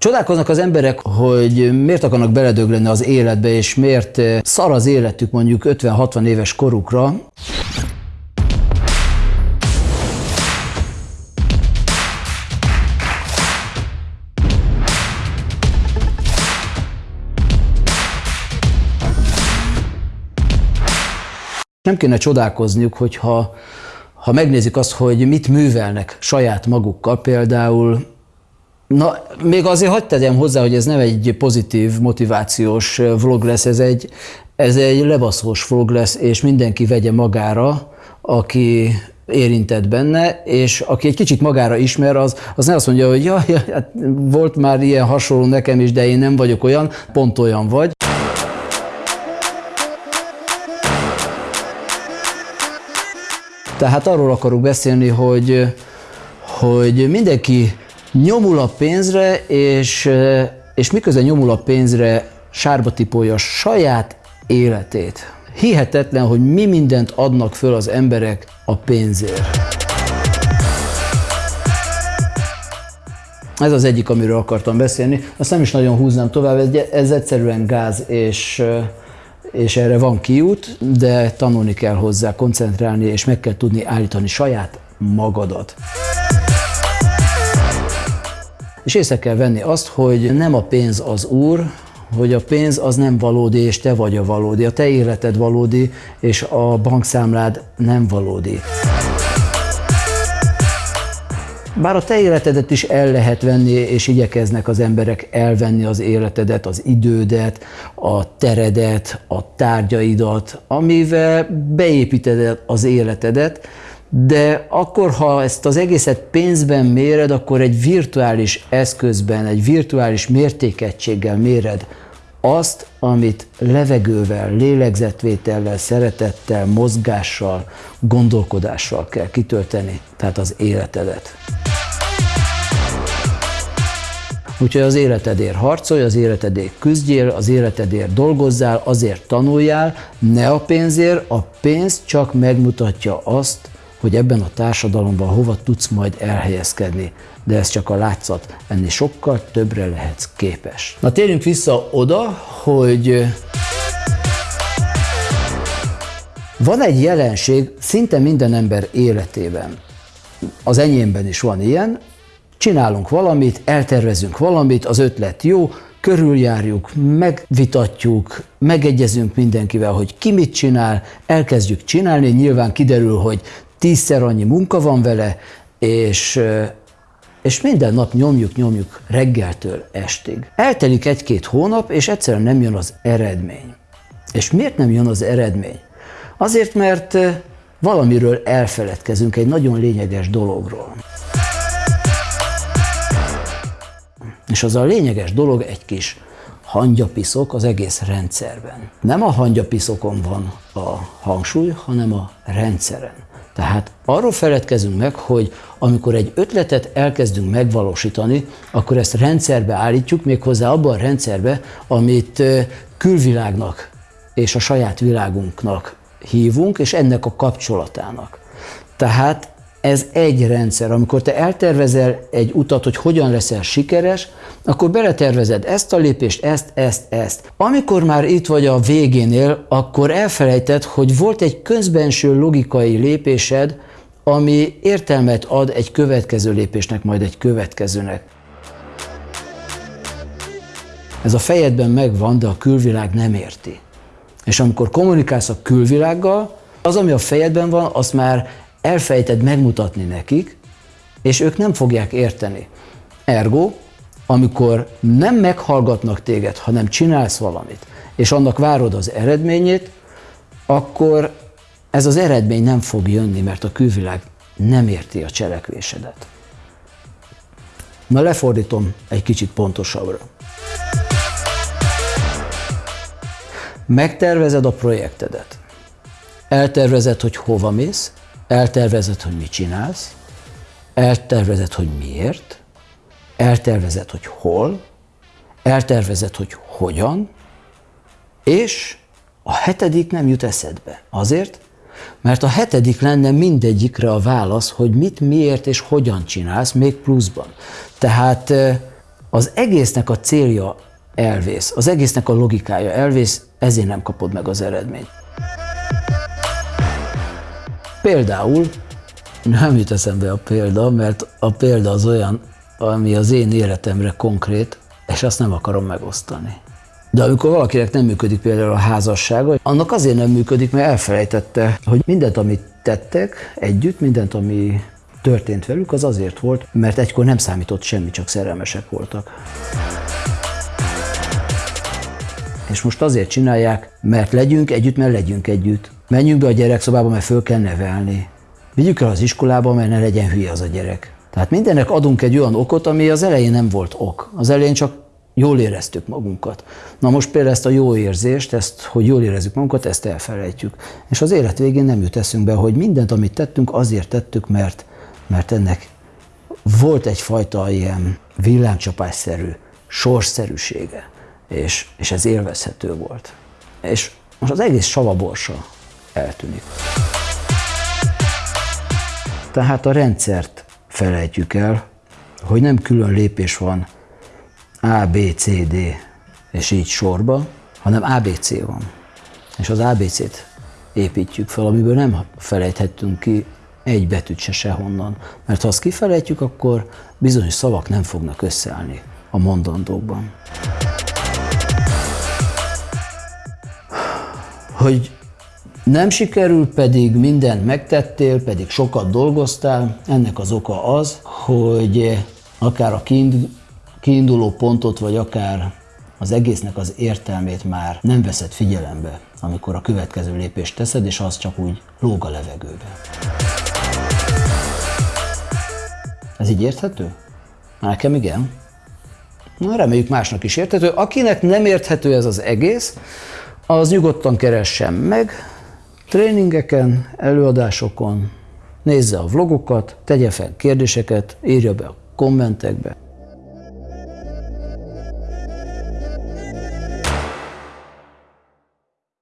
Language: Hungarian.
Csodálkoznak az emberek, hogy miért akarnak beledögleni az életbe, és miért szar az életük mondjuk 50-60 éves korukra. Nem kéne csodálkozniuk, hogyha ha megnézik azt, hogy mit művelnek saját magukkal, például Na, még azért hagyd tegyem hozzá, hogy ez nem egy pozitív, motivációs vlog lesz, ez egy, ez egy lebaszós vlog lesz, és mindenki vegye magára, aki érintett benne, és aki egy kicsit magára ismer, az, az ne azt mondja, hogy ja, ja, hát volt már ilyen hasonló nekem is, de én nem vagyok olyan, pont olyan vagy. Tehát arról akarok beszélni, hogy, hogy mindenki nyomul a pénzre, és, és miközben nyomul a pénzre, sárba tipolja saját életét. Hihetetlen, hogy mi mindent adnak föl az emberek a pénzért. Ez az egyik, amiről akartam beszélni. Azt nem is nagyon húznám tovább, ez egyszerűen gáz, és, és erre van kiút, de tanulni kell hozzá, koncentrálni, és meg kell tudni állítani saját magadat. És észre kell venni azt, hogy nem a pénz az úr, hogy a pénz az nem valódi, és te vagy a valódi. A te életed valódi, és a bankszámlád nem valódi. Bár a te életedet is el lehet venni, és igyekeznek az emberek elvenni az életedet, az idődet, a teredet, a tárgyaidat, amivel beépíted az életedet, de akkor, ha ezt az egészet pénzben méred, akkor egy virtuális eszközben, egy virtuális mértékegységgel méred azt, amit levegővel, lélegzetvétellel, szeretettel, mozgással, gondolkodással kell kitölteni, tehát az életedet. Úgyhogy az életedért harcolj, az életedért küzdjél, az életedért dolgozzál, azért tanuljál, ne a pénzért, a pénz csak megmutatja azt, hogy ebben a társadalomban hova tudsz majd elhelyezkedni, de ez csak a látszat, ennél sokkal többre lehetsz képes. Na térjünk vissza oda, hogy van egy jelenség szinte minden ember életében, az enyémben is van ilyen, csinálunk valamit, eltervezünk valamit, az ötlet jó, körüljárjuk, megvitatjuk, megegyezünk mindenkivel, hogy ki mit csinál, elkezdjük csinálni, nyilván kiderül, hogy tízszer annyi munka van vele, és, és minden nap nyomjuk, nyomjuk reggeltől estig. Eltelik egy-két hónap, és egyszerűen nem jön az eredmény. És miért nem jön az eredmény? Azért, mert valamiről elfeledkezünk, egy nagyon lényeges dologról. És az a lényeges dolog egy kis hangyapiszok az egész rendszerben. Nem a hangyapiszokon van a hangsúly, hanem a rendszeren. Tehát arról feledkezünk meg, hogy amikor egy ötletet elkezdünk megvalósítani, akkor ezt rendszerbe állítjuk, méghozzá abban a rendszerbe, amit külvilágnak és a saját világunknak hívunk, és ennek a kapcsolatának. Tehát ez egy rendszer. Amikor te eltervezel egy utat, hogy hogyan leszel sikeres, akkor beletervezed ezt a lépést, ezt, ezt, ezt. Amikor már itt vagy a végénél, akkor elfelejted, hogy volt egy közbenső logikai lépésed, ami értelmet ad egy következő lépésnek, majd egy következőnek. Ez a fejedben megvan, de a külvilág nem érti. És amikor kommunikálsz a külvilággal, az, ami a fejedben van, azt már elfejted megmutatni nekik, és ők nem fogják érteni. Ergo, amikor nem meghallgatnak téged, hanem csinálsz valamit, és annak várod az eredményét, akkor ez az eredmény nem fog jönni, mert a külvilág nem érti a cselekvésedet. Na lefordítom egy kicsit pontosabbra. Megtervezed a projektedet. Eltervezed, hogy hova mész, eltervezed, hogy mit csinálsz, eltervezed, hogy miért, eltervezed, hogy hol, eltervezed, hogy hogyan, és a hetedik nem jut eszedbe. Azért, mert a hetedik lenne mindegyikre a válasz, hogy mit, miért és hogyan csinálsz, még pluszban. Tehát az egésznek a célja elvész, az egésznek a logikája elvész, ezért nem kapod meg az eredményt. Például, nem jut eszembe a példa, mert a példa az olyan, ami az én életemre konkrét, és azt nem akarom megosztani. De amikor valakinek nem működik például a házassága, annak azért nem működik, mert elfelejtette, hogy mindent, amit tettek együtt, mindent, ami történt velük, az azért volt, mert egykor nem számított semmi, csak szerelmesek voltak. És most azért csinálják, mert legyünk együtt, mert legyünk együtt. Menjünk be a gyerekszobába, mert föl kell nevelni. Vigyük el az iskolába, mert ne legyen hülye az a gyerek. Tehát mindennek adunk egy olyan okot, ami az elején nem volt ok. Az elején csak jól éreztük magunkat. Na most például ezt a jó érzést, ezt, hogy jól érezzük magunkat, ezt elfelejtjük. És az élet végén nem jut eszünkbe, hogy mindent, amit tettünk, azért tettük, mert, mert ennek volt egyfajta ilyen villámcsapásszerű, sorsszerűsége, és, és ez élvezhető volt. És most az egész savaborsa eltűnik. Tehát a rendszert felejtjük el, hogy nem külön lépés van A, B, C, D, és így sorba, hanem ABC van. És az ABC-t építjük fel, amiből nem felejthettünk ki egy betűt se sehonnan. Mert ha azt kifelejtjük, akkor bizonyos szavak nem fognak összeállni a mondandókban. Hogy nem sikerül, pedig mindent megtettél, pedig sokat dolgoztál. Ennek az oka az, hogy akár a kiinduló pontot, vagy akár az egésznek az értelmét már nem veszed figyelembe, amikor a következő lépést teszed, és az csak úgy lóg a levegőbe. Ez így érthető? Nekem igen. Na, reméljük másnak is érthető. Akinek nem érthető ez az egész, az nyugodtan keressen meg, tréningeken, előadásokon, nézze a vlogokat, tegye fel kérdéseket, írja be a kommentekbe.